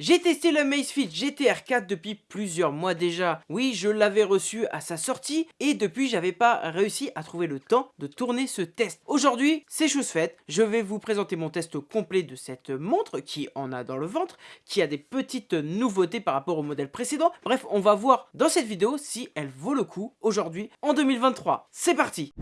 J'ai testé le Amazfit GTR 4 depuis plusieurs mois déjà. Oui, je l'avais reçu à sa sortie et depuis j'avais pas réussi à trouver le temps de tourner ce test. Aujourd'hui, c'est chose faite. Je vais vous présenter mon test complet de cette montre qui en a dans le ventre, qui a des petites nouveautés par rapport au modèle précédent. Bref, on va voir dans cette vidéo si elle vaut le coup aujourd'hui en 2023. C'est parti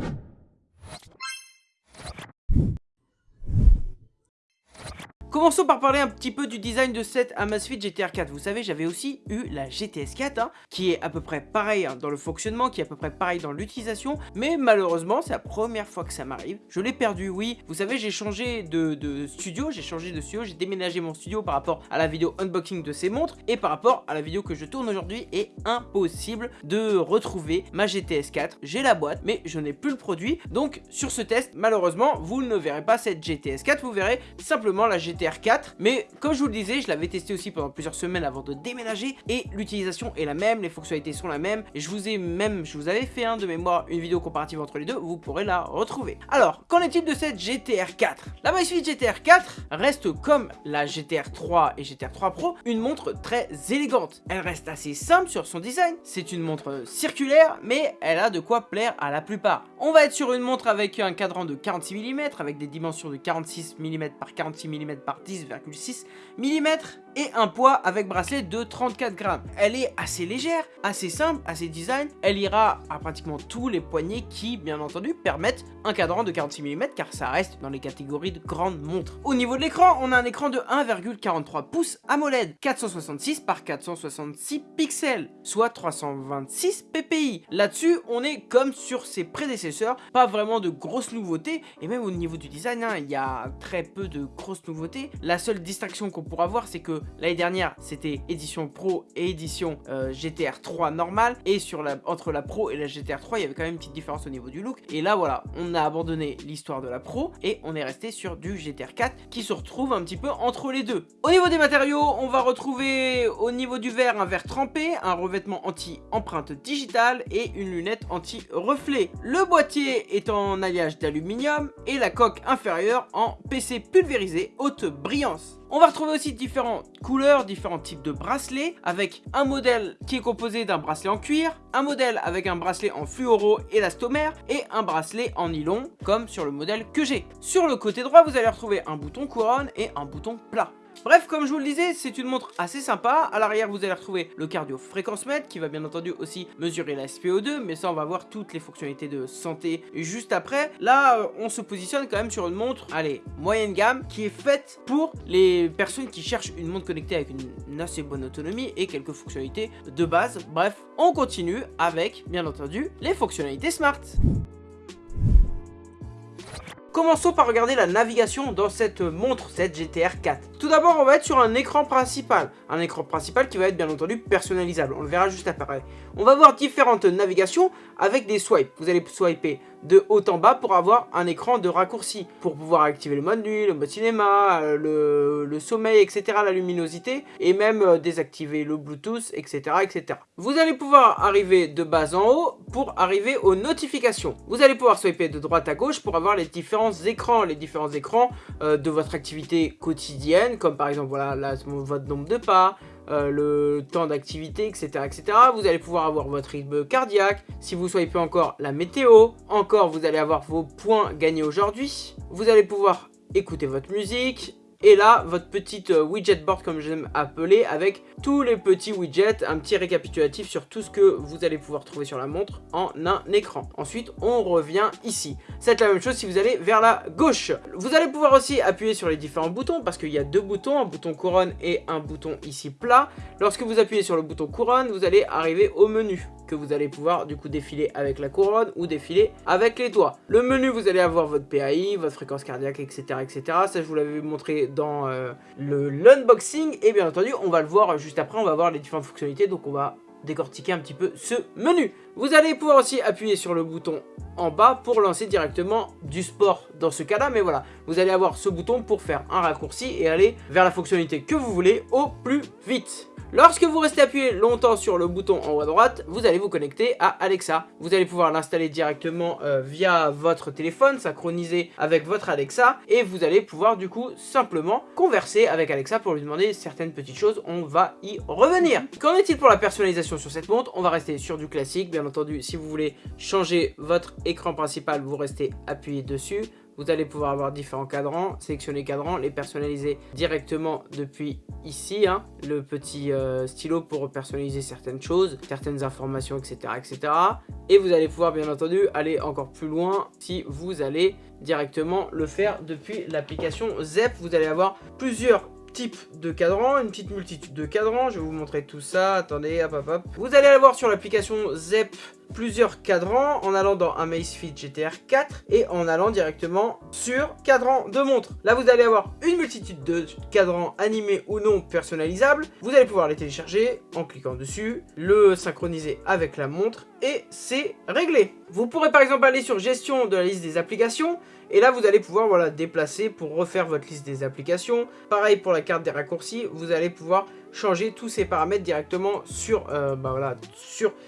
Commençons par parler un petit peu du design de cette Amazfit GTR 4. Vous savez, j'avais aussi eu la GTS 4, hein, qui est à peu près pareil hein, dans le fonctionnement, qui est à peu près pareil dans l'utilisation, mais malheureusement, c'est la première fois que ça m'arrive. Je l'ai perdu, oui. Vous savez, j'ai changé de, studio, j'ai changé de studio, j'ai déménagé mon studio par rapport à la vidéo unboxing de ces montres, et par rapport à la vidéo que je tourne aujourd'hui, est impossible de retrouver ma GTS 4. J'ai la boîte, mais je n'ai plus le produit, donc sur ce test, malheureusement, vous ne verrez pas cette GTS 4, vous verrez simplement la GTR 4 mais comme je vous le disais je l'avais testé aussi pendant plusieurs semaines avant de déménager et l'utilisation est la même les fonctionnalités sont la même je vous ai même je vous avais fait de mémoire une vidéo comparative entre les deux vous pourrez la retrouver. Alors qu'en est-il de cette GTR 4 la Amazfit GTR 4 reste comme la GTR 3 et GTR 3 Pro une montre très élégante. Elle reste assez simple sur son design c'est une montre circulaire mais elle a de quoi plaire à la plupart. On va être sur une montre avec un cadran de 46 mm avec des dimensions de 46 mm par 46 mm par 10,6 mm et un poids avec bracelet de 34 grammes. Elle est assez légère, assez simple, assez design. Elle ira à pratiquement tous les poignets qui, bien entendu, permettent un cadran de 46 mm car ça reste dans les catégories de grandes montres. Au niveau de l'écran, on a un écran de 1,43 pouces AMOLED 466 par 466 pixels, soit 326 ppi. Là-dessus, on est comme sur ses prédécesseurs, pas vraiment de grosses nouveautés et même au niveau du design, hein, il y a très peu de grosses nouveautés. La seule distinction qu'on pourra voir, c'est que l'année dernière, c'était édition Pro et édition euh, GTR 3 normale. Et sur la, entre la Pro et la GTR 3, il y avait quand même une petite différence au niveau du look. Et là, voilà, on a abandonné l'histoire de la Pro et on est resté sur du GTR 4 qui se retrouve un petit peu entre les deux. Au niveau des matériaux, on va retrouver au niveau du verre un verre trempé, un revêtement anti-empreinte digitale et une lunette anti-reflet. Le boîtier est en alliage d'aluminium et la coque inférieure en PC pulvérisé haute brillance. On va retrouver aussi différentes couleurs, différents types de bracelets avec un modèle qui est composé d'un bracelet en cuir, un modèle avec un bracelet en fluoro élastomère et un bracelet en nylon comme sur le modèle que j'ai. Sur le côté droit, vous allez retrouver un bouton couronne et un bouton plat. Bref, comme je vous le disais, c'est une montre assez sympa. À l'arrière, vous allez retrouver le cardio fréquence mètre qui va bien entendu aussi mesurer la SPO2, mais ça, on va voir toutes les fonctionnalités de santé juste après. Là, euh, on se positionne quand même sur une montre, allez, moyenne gamme, qui est faite pour les personnes qui cherchent une montre connectée avec une assez bonne autonomie et quelques fonctionnalités de base. Bref, on continue avec, bien entendu, les fonctionnalités smart. Commençons par regarder la navigation dans cette montre, cette GTR 4. Tout d'abord, on va être sur un écran principal. Un écran principal qui va être bien entendu personnalisable. On le verra juste après. On va voir différentes navigations avec des swipes. Vous allez swiper de haut en bas pour avoir un écran de raccourci. Pour pouvoir activer le mode nuit, le mode cinéma, euh, le, sommeil, etc. La luminosité. Et même euh, désactiver le Bluetooth, etc., etc. Vous allez pouvoir arriver de bas en haut pour arriver aux notifications. Vous allez pouvoir swiper de droite à gauche pour avoir les différents écrans. Les différents écrans euh, de votre activité quotidienne. Comme par exemple, voilà, votre nombre de pas, euh, le temps d'activité, etc., etc. Vous allez pouvoir avoir votre rythme cardiaque. Si vous swipez encore la météo, encore vous allez avoir vos points gagnés aujourd'hui. Vous allez pouvoir écouter votre musique, et là, votre petite euh, widget board comme j'aime appeler avec tous les petits widgets, un petit récapitulatif sur tout ce que vous allez pouvoir trouver sur la montre en un écran. Ensuite, on revient ici. C'est la même chose si vous allez vers la gauche. Vous allez pouvoir aussi appuyer sur les différents boutons parce qu'il y a deux boutons, un bouton couronne et un bouton ici plat. Lorsque vous appuyez sur le bouton couronne, vous allez arriver au menu que vous allez pouvoir du coup défiler avec la couronne ou défiler avec les doigts. Le menu, vous allez avoir votre PAI, votre fréquence cardiaque, etc. etc. Ça, je vous l'avais montré dans euh, l'unboxing. Et bien entendu, on va le voir juste après, on va voir les différentes fonctionnalités. Donc on va décortiquer un petit peu ce menu. Vous allez pouvoir aussi appuyer sur le bouton en bas pour lancer directement du sport dans ce cas-là. Mais voilà, vous allez avoir ce bouton pour faire un raccourci et aller vers la fonctionnalité que vous voulez au plus vite. Lorsque vous restez appuyé longtemps sur le bouton en haut à droite, vous allez vous connecter à Alexa. Vous allez pouvoir l'installer directement euh, via votre téléphone, synchroniser avec votre Alexa, et vous allez pouvoir du coup simplement converser avec Alexa pour lui demander certaines petites choses. On va y revenir. Qu'en est-il pour la personnalisation sur cette montre? On va rester sur du classique, bien entendu. Si vous voulez changer votre écran principal, vous restez appuyé dessus. Vous allez pouvoir avoir différents cadrans, sélectionner cadrans, les personnaliser directement depuis ici, hein, le petit euh, stylo pour personnaliser certaines choses, certaines informations, etc., etc. Et vous allez pouvoir bien entendu aller encore plus loin si vous allez directement le faire depuis l'application ZEP. Vous allez avoir plusieurs types de cadrans, une petite multitude de cadrans. Je vais vous montrer tout ça. Attendez, hop, hop, hop. Vous allez aller voir sur l'application ZEP plusieurs cadrans en allant dans Amazfit GTR 4 et en allant directement sur cadran de montre. Là, vous allez avoir une multitude de cadrans animés ou non personnalisables. Vous allez pouvoir les télécharger en cliquant dessus, le synchroniser avec la montre et c'est réglé. Vous pourrez par exemple aller sur gestion de la liste des applications et là vous allez pouvoir voilà déplacer pour refaire votre liste des applications. Pareil pour la carte des raccourcis, vous allez pouvoir changer tous ces paramètres directement sur, euh, bah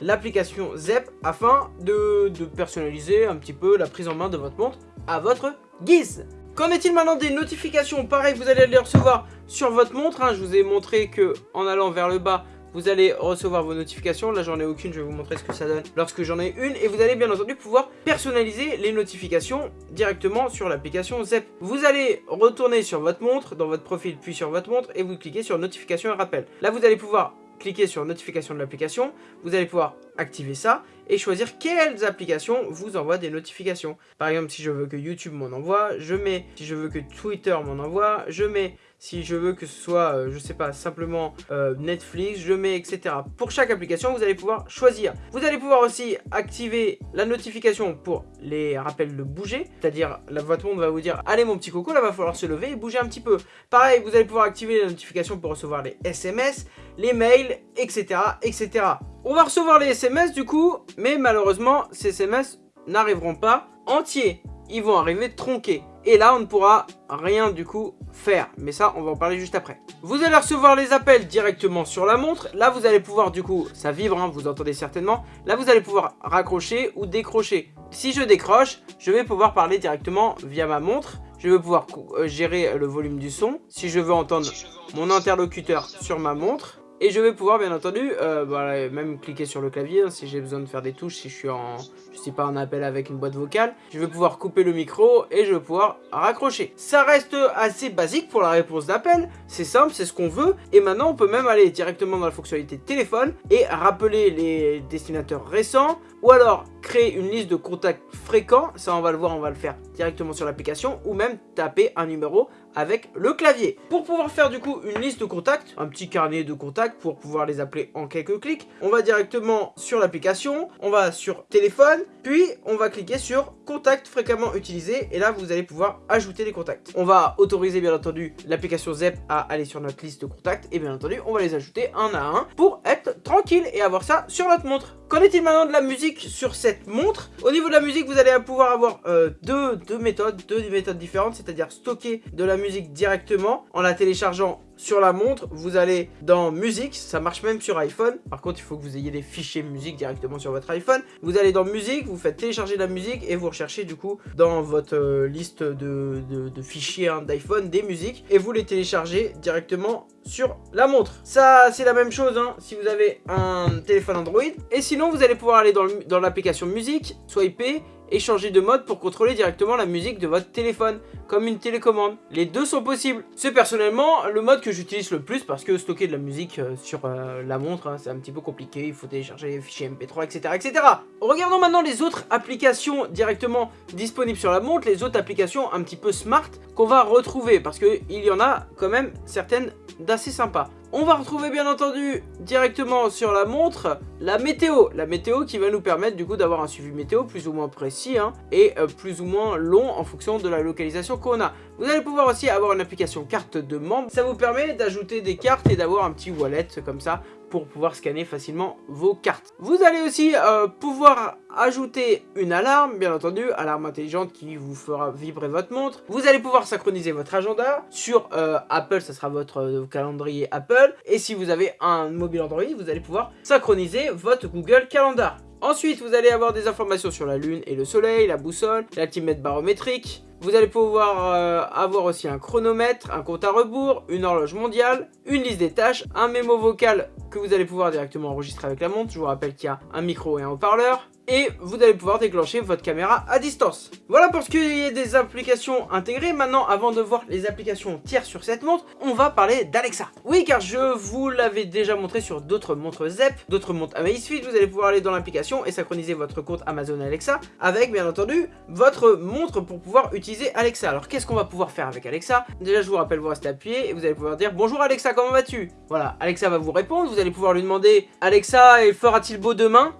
l'application ZEP afin de, personnaliser un petit peu la prise en main de votre montre à votre guise. Qu'en est-il maintenant des notifications? Pareil, vous allez les recevoir sur votre montre. Hein. Je vous ai montré que en allant vers le bas, vous allez recevoir vos notifications. Là, j'en ai aucune, je vais vous montrer ce que ça donne lorsque j'en ai une. Et vous allez bien entendu pouvoir personnaliser les notifications directement sur l'application ZEP. Vous allez retourner sur votre montre, dans votre profil, puis sur votre montre, et vous cliquez sur notification et rappel. Là, vous allez pouvoir cliquer sur notification de l'application, vous allez pouvoir activer ça et choisir quelles applications vous envoient des notifications. Par exemple, si je veux que YouTube m'en envoie, je mets. Si je veux que Twitter m'en envoie, je mets. Si je veux que ce soit, euh, je sais pas, simplement euh, Netflix, je mets, etc. Pour chaque application, vous allez pouvoir choisir. Vous allez pouvoir aussi activer la notification pour les rappels de bouger. C'est-à-dire, votre monde va vous dire, allez mon petit coco, là va falloir se lever et bouger un petit peu. Pareil, vous allez pouvoir activer la notification pour recevoir les SMS, les mails, etc. etc. On va recevoir les SMS du coup, mais malheureusement, ces SMS n'arriveront pas entiers. Ils vont arriver tronqués. Et là, on ne pourra rien du coup faire. Mais ça, on va en parler juste après. Vous allez recevoir les appels directement sur la montre. Là, vous allez pouvoir du coup, ça vibre, hein, vous entendez certainement. Là, vous allez pouvoir raccrocher ou décrocher. Si je décroche, je vais pouvoir parler directement via ma montre. Je vais pouvoir euh, gérer le volume du son. Si je veux entendre mon interlocuteur sur ma montre, et je vais pouvoir bien entendu euh, bah, même cliquer sur le clavier hein, si j'ai besoin de faire des touches, si je suis en je sais pas en appel avec une boîte vocale. Je vais pouvoir couper le micro et je vais pouvoir raccrocher. Ça reste assez basique pour la réponse d'appel. C'est simple, c'est ce qu'on veut. Et maintenant on peut même aller directement dans la fonctionnalité téléphone et rappeler les destinateurs récents ou alors créer une liste de contacts fréquents. Ça on va le voir, on va le faire directement sur l'application ou même taper un numéro avec le clavier. Pour pouvoir faire du coup une liste de contacts, un petit carnet de contacts pour pouvoir les appeler en quelques clics, on va directement sur l'application, on va sur téléphone, puis on va cliquer sur contacts fréquemment utilisés et là vous allez pouvoir ajouter des contacts. On va autoriser bien entendu l'application ZEP à aller sur notre liste de contacts et bien entendu on va les ajouter un à un pour être tranquille et avoir ça sur notre montre. Qu'en est-il maintenant de la musique sur cette montre? Au niveau de la musique, vous allez pouvoir avoir euh, deux, deux méthodes, deux méthodes différentes, c'est-à-dire stocker de la musique directement en la téléchargeant sur la montre, vous allez dans musique, ça marche même sur iPhone. Par contre, il faut que vous ayez des fichiers musique directement sur votre iPhone. Vous allez dans musique, vous faites télécharger la musique et vous recherchez du coup dans votre euh, liste de, fichiers hein, d'iPhone des musiques et vous les téléchargez directement sur la montre. Ça, c'est la même chose hein, si vous avez un téléphone Android. Et sinon, vous allez pouvoir aller dans l'application musique, swiper et changer de mode pour contrôler directement la musique de votre téléphone, comme une télécommande. Les deux sont possibles. C'est personnellement le mode que j'utilise le plus parce que stocker de la musique euh, sur euh, la montre, hein, c'est un petit peu compliqué, il faut télécharger les fichiers MP3, etc., etc. Regardons maintenant les autres applications directement disponibles sur la montre, les autres applications un petit peu smart qu'on va retrouver parce qu'il y en a quand même certaines d'assez sympas. On va retrouver bien entendu directement sur la montre la météo. La météo qui va nous permettre du coup d'avoir un suivi météo plus ou moins précis hein, et euh, plus ou moins long en fonction de la localisation qu'on a. Vous allez pouvoir aussi avoir une application carte de membre. Ça vous permet d'ajouter des cartes et d'avoir un petit wallet comme ça pour pouvoir scanner facilement vos cartes. Vous allez aussi euh, pouvoir ajouter une alarme, bien entendu, alarme intelligente qui vous fera vibrer votre montre. Vous allez pouvoir synchroniser votre agenda. Sur euh, Apple, ça sera votre euh, calendrier Apple. Et si vous avez un mobile Android, vous allez pouvoir synchroniser votre Google Calendar. Ensuite, vous allez avoir des informations sur la lune et le soleil, la boussole, l'altimètre barométrique. Vous allez pouvoir euh, avoir aussi un chronomètre, un compte à rebours, une horloge mondiale, une liste des tâches, un mémo vocal que vous allez pouvoir directement enregistrer avec la montre. Je vous rappelle qu'il y a un micro et un haut-parleur et vous allez pouvoir déclencher votre caméra à distance. Voilà pour ce qui est des applications intégrées. Maintenant, avant de voir les applications tiers sur cette montre, on va parler d'Alexa. Oui, car je vous l'avais déjà montré sur d'autres montres ZEP, d'autres montres Amazfit. Vous allez pouvoir aller dans l'application et synchroniser votre compte Amazon Alexa avec, bien entendu, votre montre pour pouvoir utiliser Alexa. Alors, qu'est-ce qu'on va pouvoir faire avec Alexa? Déjà, je vous rappelle, vous restez appuyé et vous allez pouvoir dire « Bonjour Alexa, comment vas-tu ?» Voilà, Alexa va vous répondre. Vous allez pouvoir lui demander « Alexa, fera-t-il beau demain ?»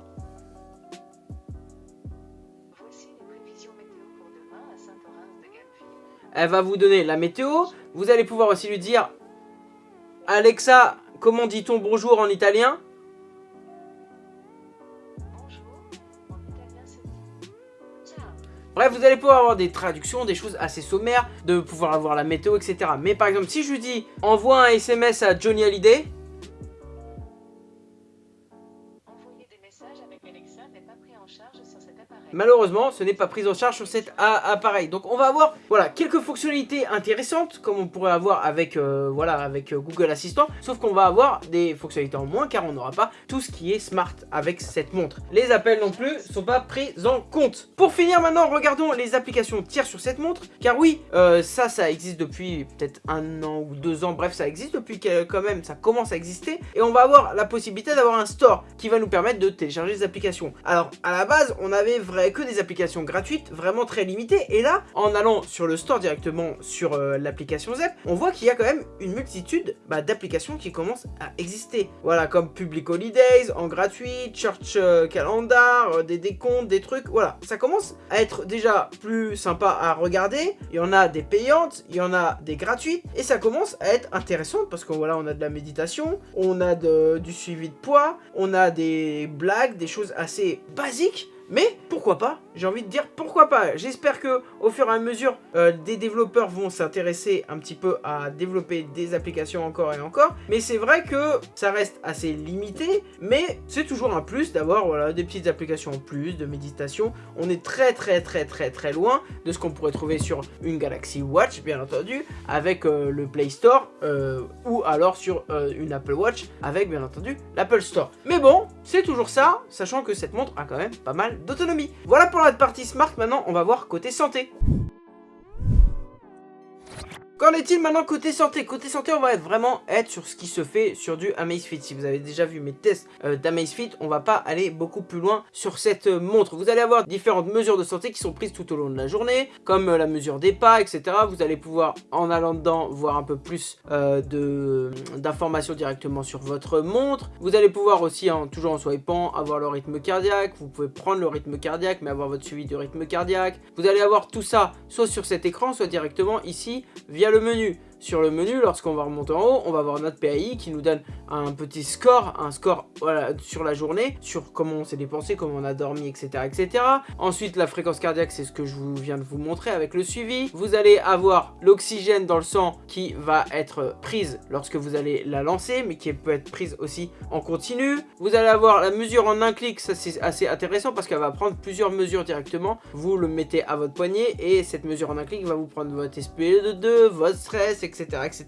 Elle va vous donner la météo. Vous allez pouvoir aussi lui dire Alexa, comment dit-on bonjour en italien? Bref, vous allez pouvoir avoir des traductions, des choses assez sommaires, de pouvoir avoir la météo, etc. Mais par exemple, si je lui dis « Envoie un SMS à Johnny Hallyday », Malheureusement, ce n'est pas pris en charge sur cet appareil. Donc on va avoir voilà, quelques fonctionnalités intéressantes, comme on pourrait avoir avec, euh, euh, Google Assistant, sauf qu'on va avoir des fonctionnalités en moins, car on n'aura pas tout ce qui est smart avec cette montre. Les appels non plus sont pas pris en compte. Pour finir maintenant, regardons les applications tiers sur cette montre, car oui, euh, ça, ça existe depuis peut-être un an ou deux ans, bref, ça existe depuis quand même, ça commence à exister, et on va avoir la possibilité d'avoir un store qui va nous permettre de télécharger des applications. Alors, à la base, on avait vraiment que des applications gratuites, vraiment très limitées. Et là, en allant sur le store directement sur euh, l'application ZEP, on voit qu'il y a quand même une multitude bah, d'applications qui commencent à exister. Voilà, comme Public Holidays, en gratuit, Church euh, Calendar, euh, des décomptes, des trucs. Voilà, ça commence à être déjà plus sympa à regarder. Il y en a des payantes, il y en a des gratuites. Et ça commence à être intéressant parce qu'on voilà, on a de la méditation, on a du suivi de poids, on a des blagues, des choses assez basiques mais pourquoi pas J'ai envie de dire pourquoi pas J'espère que au fur et à mesure, euh, des développeurs vont s'intéresser un petit peu à développer des applications encore et encore. Mais c'est vrai que ça reste assez limité, mais c'est toujours un plus d'avoir voilà, des petites applications en plus, de méditation. On est très très très très très loin de ce qu'on pourrait trouver sur une Galaxy Watch, bien entendu, avec euh, le Play Store, euh, ou alors sur une Apple Watch, avec bien entendu l'Apple Store. Mais bon, c'est toujours ça, sachant que cette montre a quand même pas mal d'autonomie. Voilà pour la partie smart, maintenant on va voir côté santé. Qu'en est-il maintenant côté santé? Côté santé, on va vraiment être sur ce qui se fait sur du Amazfit. Si vous avez déjà vu mes tests euh, d'Amazfit, on va pas aller beaucoup plus loin sur cette euh, montre. Vous allez avoir différentes mesures de santé qui sont prises tout au long de la journée, comme euh, la mesure des pas, etc. Vous allez pouvoir, en allant dedans, voir un peu plus d'informations directement sur votre montre. Vous allez pouvoir aussi, hein, toujours en swipant, avoir le rythme cardiaque. Vous pouvez prendre le rythme cardiaque, mais avoir votre suivi de rythme cardiaque. Vous allez avoir tout ça, soit sur cet écran, soit directement ici, via le menu. Sur le menu, lorsqu'on va remonter en haut, on va voir notre PAI qui nous donne un petit score, un score voilà, sur la journée, sur comment on s'est dépensé, comment on a dormi, etc. etc. Ensuite, la fréquence cardiaque, c'est ce que je vous viens de vous montrer avec le suivi. Vous allez avoir l'oxygène dans le sang qui va être prise lorsque vous allez la lancer, mais qui peut être prise aussi en continu. Vous allez avoir la mesure en un clic, ça c'est assez intéressant parce qu'elle va prendre plusieurs mesures directement. Vous le mettez à votre poignet et cette mesure en un clic va vous prendre votre SPE2, votre stress, etc., etc.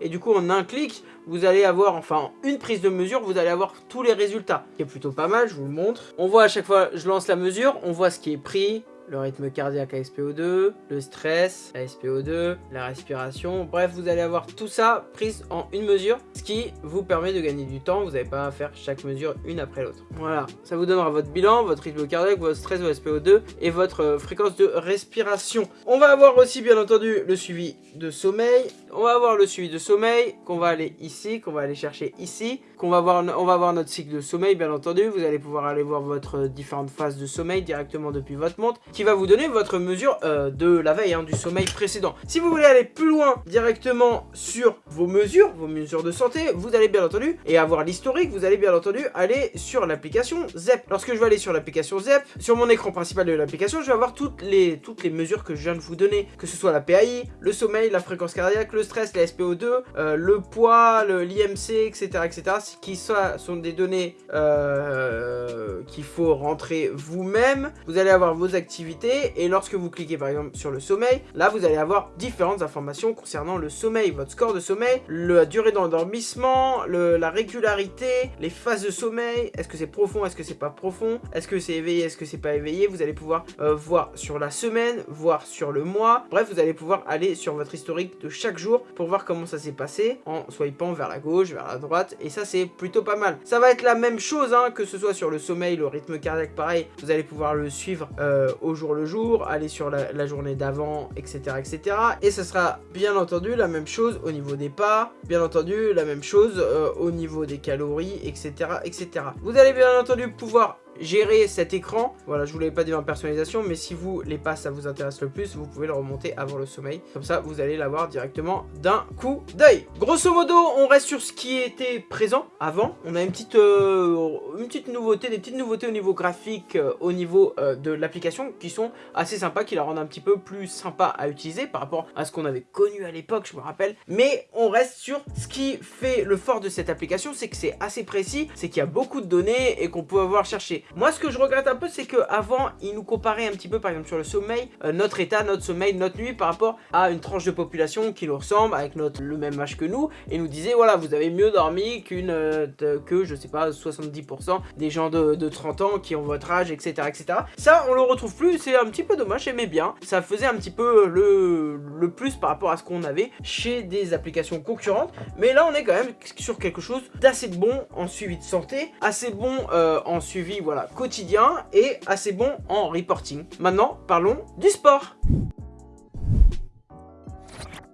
Et du coup, en un clic, vous allez avoir, enfin, une prise de mesure, vous allez avoir tous les résultats. C'est plutôt pas mal, je vous le montre. On voit à chaque fois, je lance la mesure, on voit ce qui est pris, le rythme cardiaque à SPO2, le stress à SPO2, la respiration. Bref, vous allez avoir tout ça pris en une mesure, ce qui vous permet de gagner du temps. Vous n'avez pas à faire chaque mesure une après l'autre. Voilà, ça vous donnera votre bilan, votre rythme cardiaque, votre stress, votre SPO2 et votre euh, fréquence de respiration. On va avoir aussi bien entendu le suivi de sommeil, on va avoir le suivi de sommeil, qu'on va aller ici, qu'on va aller chercher ici, on va voir notre cycle de sommeil, bien entendu. Vous allez pouvoir aller voir votre différentes phases de sommeil directement depuis votre montre, qui va vous donner votre mesure euh, de la veille, hein, du sommeil précédent. Si vous voulez aller plus loin directement sur vos mesures, vos mesures de santé, vous allez bien entendu, et avoir l'historique, vous allez bien entendu aller sur l'application ZEP. Lorsque je vais aller sur l'application ZEP, sur mon écran principal de l'application, je vais avoir toutes les, toutes les mesures que je viens de vous donner, que ce soit la PAI, le sommeil, la fréquence cardiaque, le stress, la SPO2, euh, le poids, l'IMC, etc., etc., qui sont des données euh, qu'il faut rentrer vous-même. Vous allez avoir vos activités, et lorsque vous cliquez par exemple sur le sommeil, là vous allez avoir différentes informations concernant le sommeil, votre score de sommeil, la durée d'endormissement, la régularité, les phases de sommeil, est-ce que c'est profond, est-ce que c'est pas profond, est-ce que c'est éveillé, est-ce que c'est pas éveillé, vous allez pouvoir euh, voir sur la semaine, voir sur le mois, bref vous allez pouvoir aller sur votre historique de chaque jour pour voir comment ça s'est passé en swipant vers la gauche, vers la droite, et ça c'est plutôt pas mal. Ça va être la même chose, hein, que ce soit sur le sommeil, le rythme cardiaque pareil, vous allez pouvoir le suivre euh, au jour le jour, aller sur la, journée d'avant, etc., etc. Et ce sera bien entendu la même chose au niveau des pas, bien entendu la même chose euh, au niveau des calories, etc., etc. Vous allez bien entendu pouvoir gérer cet écran. Voilà, je vous l'avais pas dit en personnalisation, mais si vous, les passes, ça vous intéresse le plus, vous pouvez le remonter avant le sommeil. Comme ça, vous allez l'avoir directement d'un coup d'œil. Grosso modo, on reste sur ce qui était présent avant. On a une petite, euh, une petite nouveauté, des petites nouveautés au niveau graphique, euh, au niveau euh, de l'application, qui sont assez sympas, qui la rendent un petit peu plus sympa à utiliser par rapport à ce qu'on avait connu à l'époque, je me rappelle. Mais on reste sur ce qui fait le fort de cette application, c'est que c'est assez précis, c'est qu'il y a beaucoup de données et qu'on peut avoir cherché moi, ce que je regrette un peu, c'est qu'avant, ils nous comparaient un petit peu, par exemple, sur le sommeil, euh, notre état, notre sommeil, notre nuit, par rapport à une tranche de population qui nous ressemble, avec notre, le même âge que nous, et nous disait, voilà, vous avez mieux dormi qu'une, euh, que, je sais pas, 70% des gens de, 30 ans qui ont votre âge, etc., etc. Ça, on le retrouve plus, c'est un petit peu dommage, j'aimais bien. Ça faisait un petit peu le, le plus par rapport à ce qu'on avait chez des applications concurrentes, mais là, on est quand même sur quelque chose d'assez bon en suivi de santé, assez bon euh, en suivi, voilà, quotidien et assez bon en reporting. Maintenant, parlons du sport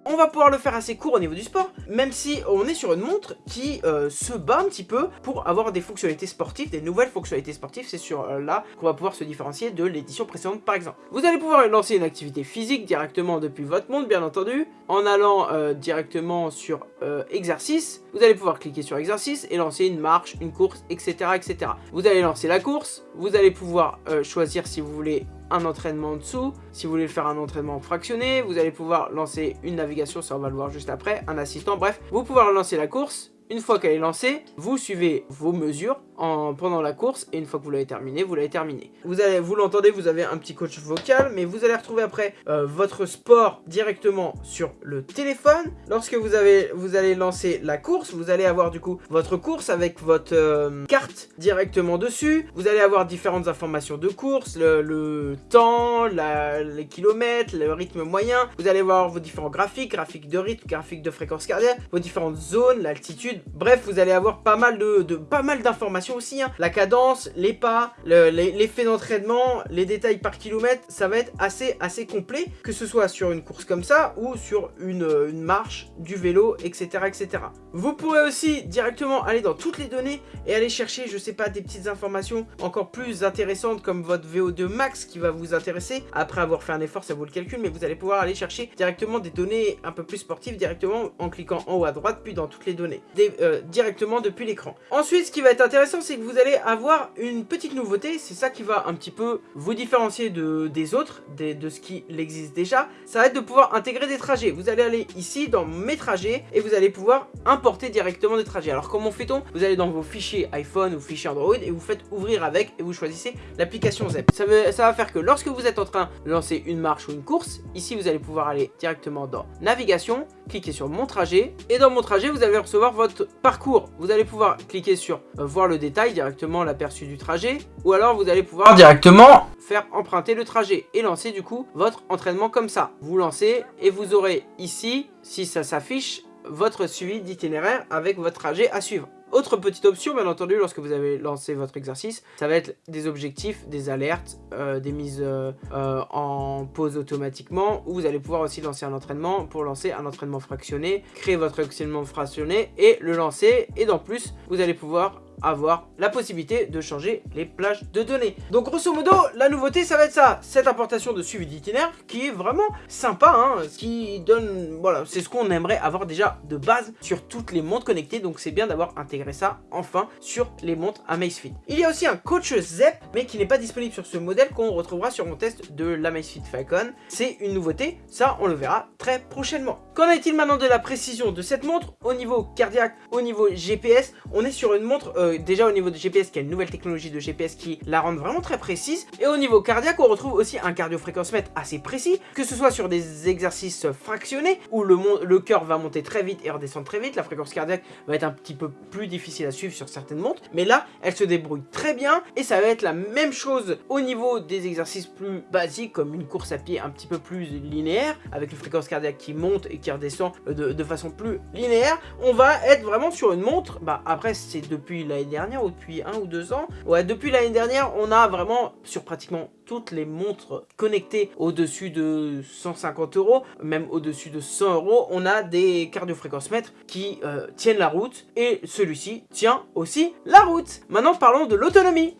on va pouvoir le faire assez court au niveau du sport, même si on est sur une montre qui euh, se bat un petit peu pour avoir des fonctionnalités sportives, des nouvelles fonctionnalités sportives, c'est sur euh, là qu'on va pouvoir se différencier de l'édition précédente par exemple. Vous allez pouvoir lancer une activité physique directement depuis votre montre bien entendu, en allant euh, directement sur exercice, vous allez pouvoir cliquer sur exercice et lancer une marche, une course, etc. etc. Vous allez lancer la course, vous allez pouvoir choisir si vous voulez un entraînement en dessous. Si vous voulez faire un entraînement fractionné, vous allez pouvoir lancer une navigation, ça on va le voir juste après, un assistant, bref. Vous pouvez lancer la course, une fois qu'elle est lancée, vous suivez vos mesures en, pendant la course et une fois que vous l'avez terminé, vous l'avez terminé. Vous l'entendez, vous avez un petit coach vocal, mais vous allez retrouver après euh, votre sport directement sur le téléphone. Lorsque vous avez, vous allez lancer la course, vous allez avoir du coup votre course avec votre euh, carte directement dessus. Vous allez avoir différentes informations de course, le, temps, les kilomètres, le rythme moyen. Vous allez voir vos différents graphiques, graphiques de rythme, graphiques de fréquence cardiaque, vos différentes zones, l'altitude. Bref, vous allez avoir pas mal d'informations aussi. Hein. La cadence, les pas, l'effet d'entraînement, les détails par kilomètre, ça va être assez, assez complet. Que ce soit sur une course comme ça ou sur une, une marche, du vélo, etc., etc. Vous pourrez aussi directement aller dans toutes les données et aller chercher, je sais pas, des petites informations encore plus intéressantes comme votre VO2 max qui va vous intéresser. Après avoir fait un effort, ça vaut le calcul, mais vous allez pouvoir aller chercher directement des données un peu plus sportives directement en cliquant en haut à droite, puis dans toutes les données, euh, directement depuis l'écran. Ensuite, ce qui va être intéressant, c'est que vous allez avoir une petite nouveauté, c'est ça qui va un petit peu vous différencier de, des autres, de ce qui existe déjà, ça va être de pouvoir intégrer des trajets. Vous allez aller ici dans mes trajets et vous allez pouvoir importer directement des trajets. Alors comment fait-on? Vous allez dans vos fichiers iPhone ou fichiers Android et vous faites ouvrir avec et vous choisissez l'application ZEP. Ça, ça va faire que lorsque vous êtes en train de lancer une marche ou une course, ici vous allez pouvoir aller directement dans navigation, cliquer sur mon trajet et dans mon trajet vous allez recevoir votre parcours. Vous allez pouvoir cliquer sur euh, voir le détail, directement l'aperçu du trajet, ou alors vous allez pouvoir directement faire emprunter le trajet et lancer du coup votre entraînement comme ça. Vous lancez et vous aurez ici, si ça s'affiche, votre suivi d'itinéraire avec votre trajet à suivre. Autre petite option, bien entendu, lorsque vous avez lancé votre exercice, ça va être des objectifs, des alertes, euh, des mises euh, euh, en pause automatiquement, ou vous allez pouvoir aussi lancer un entraînement pour lancer un entraînement fractionné, créer votre entraînement fractionné et le lancer. Et d'en plus, vous allez pouvoir avoir la possibilité de changer les plages de données. Donc grosso modo, la nouveauté ça va être ça, cette importation de suivi d'itinéraire qui est vraiment sympa, hein, qui donne, voilà, c'est ce qu'on aimerait avoir déjà de base sur toutes les montres connectées, donc c'est bien d'avoir intégré ça enfin sur les montres Amazfit. Il y a aussi un coach ZEP, mais qui n'est pas disponible sur ce modèle, qu'on retrouvera sur mon test de l'Amazfit Falcon. C'est une nouveauté, ça on le verra très prochainement. Qu'en est-il maintenant de la précision de cette montre? Au niveau cardiaque, au niveau GPS On est sur une montre... Euh, euh, déjà au niveau de GPS, qui a une nouvelle technologie de GPS qui la rend vraiment très précise. Et au niveau cardiaque, on retrouve aussi un cardio-fréquence-mètre assez précis, que ce soit sur des exercices fractionnés, où le, cœur va monter très vite et redescendre très vite. La fréquence cardiaque va être un petit peu plus difficile à suivre sur certaines montres. Mais là, elle se débrouille très bien. Et ça va être la même chose au niveau des exercices plus basiques, comme une course à pied un petit peu plus linéaire, avec une fréquence cardiaque qui monte et qui redescend de, de façon plus linéaire. On va être vraiment sur une montre, bah après c'est depuis la dernière ou depuis un ou deux ans. Ouais, depuis l'année dernière, on a vraiment sur pratiquement toutes les montres connectées au-dessus de 150 euros, même au-dessus de 100 euros, on a des cardio-fréquence mètres qui euh, tiennent la route et celui-ci tient aussi la route. Maintenant, parlons de l'autonomie.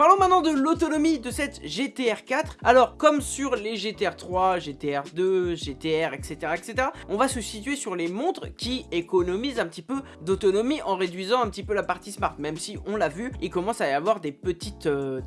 Parlons maintenant de l'autonomie de cette GTR 4. Alors, comme sur les GTR 3, GTR 2, GTR, etc., etc., on va se situer sur les montres qui économisent un petit peu d'autonomie en réduisant un petit peu la partie smart. Même si, on l'a vu, il commence à y avoir des petites, euh,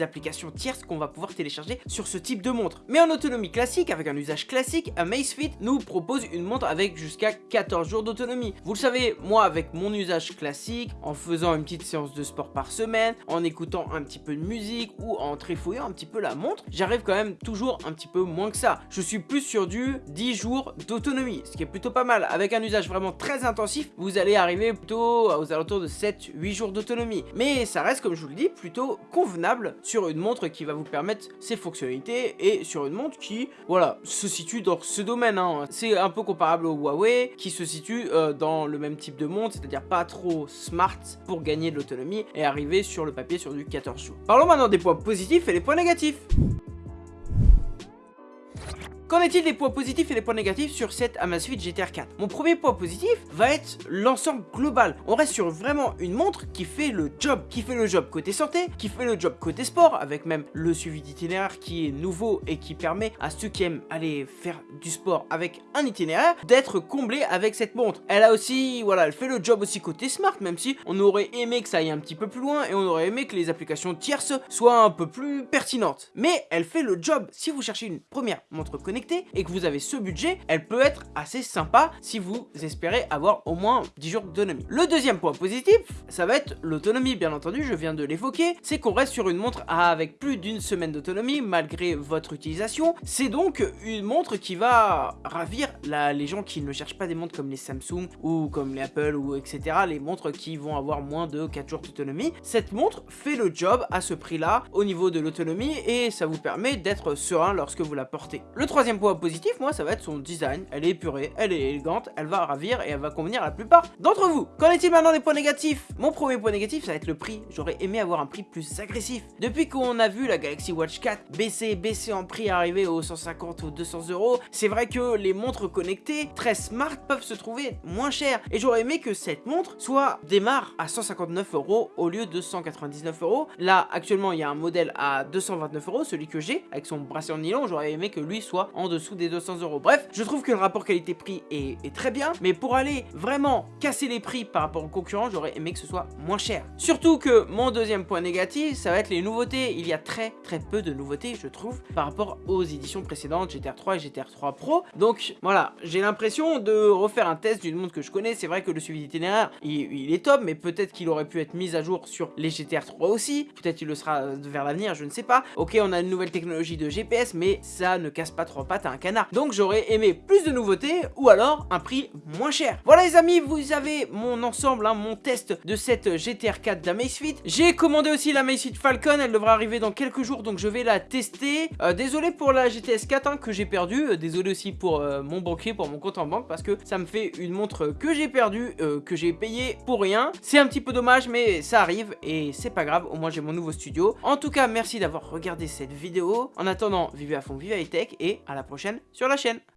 applications tierces qu'on va pouvoir télécharger sur ce type de montre. Mais en autonomie classique, avec un usage classique, Amazfit nous propose une montre avec jusqu'à 14 jours d'autonomie. Vous le savez, moi, avec mon usage classique, en faisant une petite séance de sport par semaine, en écoutant un petit peu de musique ou en trifouillant un petit peu la montre, j'arrive quand même toujours un petit peu moins que ça. Je suis plus sur du 10 jours d'autonomie, ce qui est plutôt pas mal. Avec un usage vraiment très intensif, vous allez arriver plutôt aux alentours de 7-8 jours d'autonomie. Mais ça reste, comme je vous le dis, plutôt convenable sur une montre qui va vous permettre ses fonctionnalités et sur une montre qui, voilà, se situe dans ce domaine. Hein. C'est un peu comparable au Huawei qui se situe euh, dans le même type de montre, c'est-à-dire pas trop smart pour gagner de l'autonomie et arriver sur le papier sur du 14 Parlons maintenant des points positifs et des points négatifs. Qu'en est-il des points positifs et des points négatifs sur cette Amazfit GTR 4 Mon premier point positif va être l'ensemble global. On reste sur vraiment une montre qui fait le job, qui fait le job côté santé, qui fait le job côté sport, avec même le suivi d'itinéraire qui est nouveau et qui permet à ceux qui aiment aller faire du sport avec un itinéraire d'être comblé avec cette montre. Elle a aussi, voilà, elle fait le job aussi côté smart, même si on aurait aimé que ça aille un petit peu plus loin et on aurait aimé que les applications tierces soient un peu plus pertinentes. Mais elle fait le job. Si vous cherchez une première montre connectée, et que vous avez ce budget, elle peut être assez sympa si vous espérez avoir au moins 10 jours d'autonomie. Le deuxième point positif, ça va être l'autonomie, bien entendu, je viens de l'évoquer, c'est qu'on reste sur une montre avec plus d'une semaine d'autonomie malgré votre utilisation. C'est donc une montre qui va ravir les gens qui ne cherchent pas des montres comme les Samsung ou comme les Apple ou etc. Les montres qui vont avoir moins de 4 jours d'autonomie. Cette montre fait le job à ce prix-là au niveau de l'autonomie et ça vous permet d'être serein lorsque vous la portez. Le troisième Troisième point positif, moi, ça va être son design. Elle est épurée, elle est élégante, elle va ravir et elle va convenir à la plupart d'entre vous. Qu'en est-il maintenant des points négatifs? Mon premier point négatif, ça va être le prix. J'aurais aimé avoir un prix plus agressif. Depuis qu'on a vu la Galaxy Watch 4 baisser, baisser en prix, arriver aux 150 ou 200 euros, c'est vrai que les montres connectées, très smart, peuvent se trouver moins chères. Et j'aurais aimé que cette montre soit démarre à 159 euros au lieu de 199 euros. Là, actuellement, il y a un modèle à 229 euros, celui que j'ai, avec son bracelet en nylon. J'aurais aimé que lui soit en dessous des 200 euros. Bref, je trouve que le rapport qualité-prix est, très bien, mais pour aller vraiment casser les prix par rapport aux concurrents, j'aurais aimé que ce soit moins cher. Surtout que mon deuxième point négatif, ça va être les nouveautés. Il y a très très peu de nouveautés, je trouve, par rapport aux éditions précédentes, GTR 3 et GTR 3 Pro. Donc voilà, j'ai l'impression de refaire un test d'une montre que je connais. C'est vrai que le suivi d'itinéraire, il, est top, mais peut-être qu'il aurait pu être mis à jour sur les GTR 3 aussi. Peut-être il le sera vers l'avenir, je ne sais pas. Ok, on a une nouvelle technologie de GPS, mais ça ne casse pas trop pattes à un canard. Donc j'aurais aimé plus de nouveautés ou alors un prix moins cher. Voilà les amis, vous avez mon ensemble, hein, mon test de cette GTR 4 de la J'ai commandé aussi la Macefit Falcon, elle devra arriver dans quelques jours donc je vais la tester. Euh, désolé pour la GTS 4 hein, que j'ai perdue, euh, désolé aussi pour euh, mon banquier, pour mon compte en banque parce que ça me fait une montre que j'ai perdue, que j'ai payée pour rien. C'est un petit peu dommage mais ça arrive et c'est pas grave, au moins j'ai mon nouveau studio. En tout cas, merci d'avoir regardé cette vidéo. En attendant, vivez à fond, vivez high tech et à à la prochaine sur la chaîne.